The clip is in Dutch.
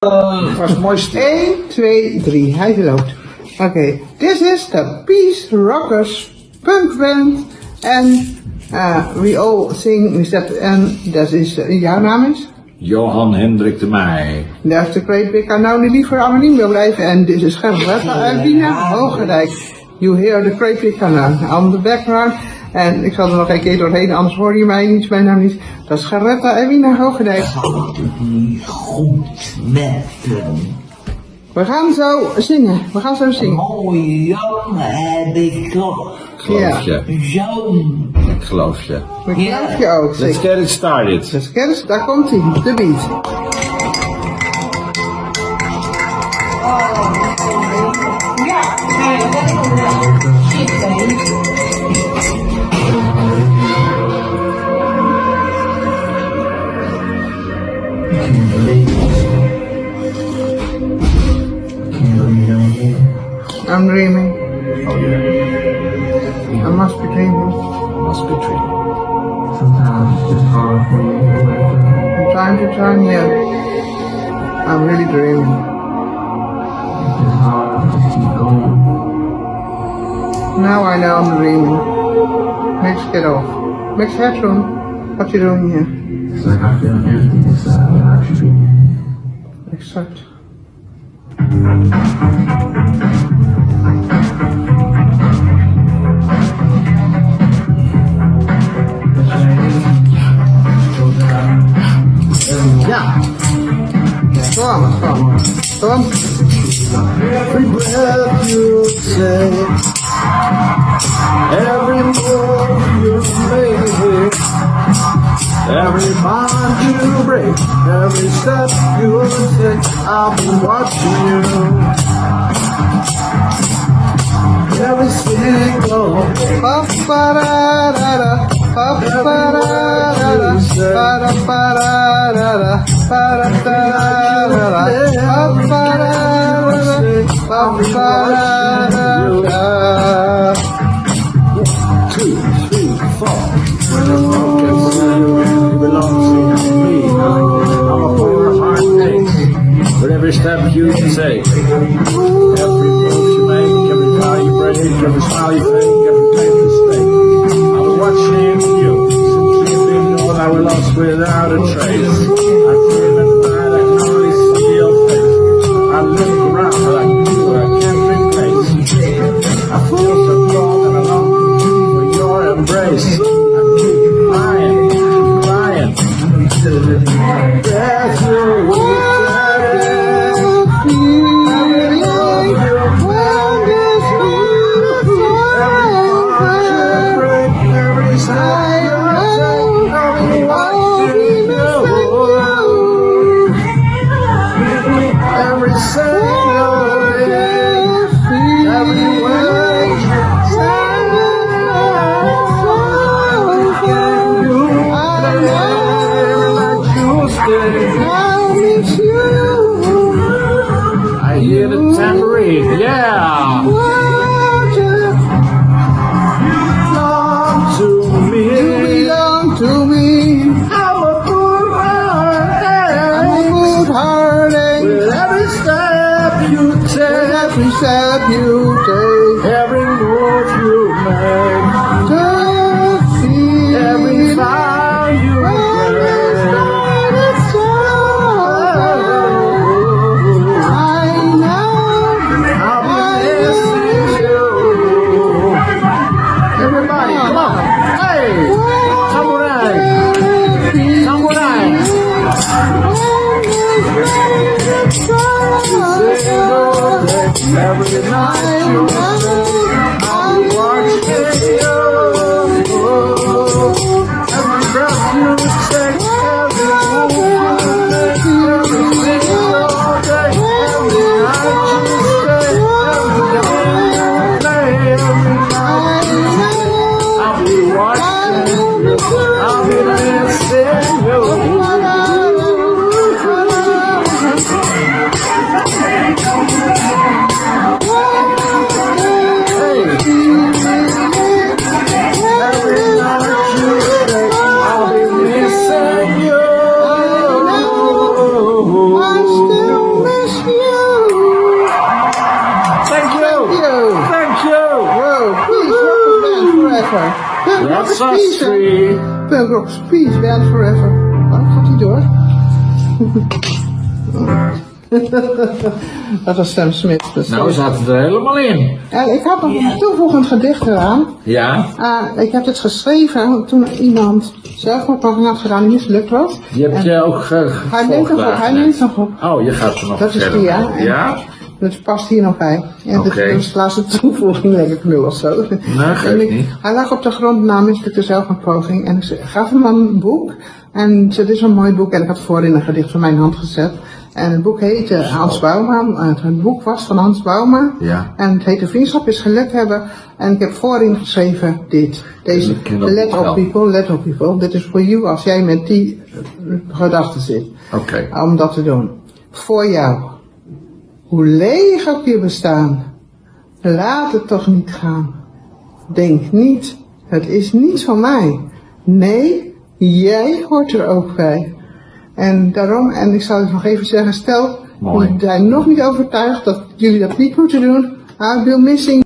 Was mooi stil. 1, 2, 3. Hij loopt. Oké. This is the Peace Rockers punk band. En uh, we all sing that. En dat is, uh, jouw naam is? Johan Hendrik de Meij. Is de Great Big Unknown die liever anoniem wil blijven. En dit is Gerrit uit Wiener Hoogerijk. You hear the Great Big on the background. En ik zal er nog een keer doorheen, anders hoor je mij niet, mijn naam niet. Dat is Geretta Ewina Hoogedijk. niet goed met hem. We gaan zo zingen, we gaan zo zingen. Mooie jongen heb ik toch. Geloof je. Zo'n. Ik geloof je. Dat geloof je ook, Let's get it started. Dus kennis, daar komt hij, de beat. I'm dreaming. Oh yeah. I must be dreaming. I must be true. Sometimes it's hard for me to wake up. From time to time, yeah. I'm really dreaming. It's hard to keep going. Now I know I'm dreaming. Let's get off. Max Headroom, what you doing here? It's like I feel empty uh, inside without Every breath you take, every move you make, every bond you break, every step you take, I'll be watching you every single Ba-ba-da-da-da Ba-ba-da-da-da Ba-da-ba-da-da ra ra, papa ra ra Ba-ba-da-da-da Ba-ba-da-da-da Two, three, four. Never smile, we said you That's us peace. rock's peace, band forever. Waarom gaat hij door? dat was Sam Smith. Dus Nou, we zaten er helemaal in. En ik had nog een toevoegend gedicht eraan. Ja, Ah, ik heb het geschreven toen iemand zelfmoordpoging had gedaan die mislukt was. die heb En je ook ge Hij neemt nog op, hij neemt nog op. Oh, je gaat er nog Dat is die, ja. Ja? Dat past hier nog bij. Dat is de laatste toevoeging, denk ik nu of zo. Nee, geeft ik- niet. Hij lag op de grond na mislukte zelfmoordpoging. En ik gaf hem een boek. En ik dit is een mooi boek. En ik had voorin een gedicht van mijn hand gezet. En het boek heette Hans Bouma. Het, het boek was van Hans Bouma. Ja. En het heette Vriendschap is geluk hebben. En ik heb voorin geschreven dit. Deze, Ik let op people, let op people. Dit is voor you als jij met die eh, gedachten zit Oké. om dat te doen. Voor jou. Hoe leeg ook je bestaan. Laat het toch niet gaan. Denk niet, het is niet van mij. Nee, jij hoort er ook bij. En daarom, en ik zal het nog even zeggen, stel, jullie zijn nog niet overtuigd dat jullie dat niet moeten doen. Be missing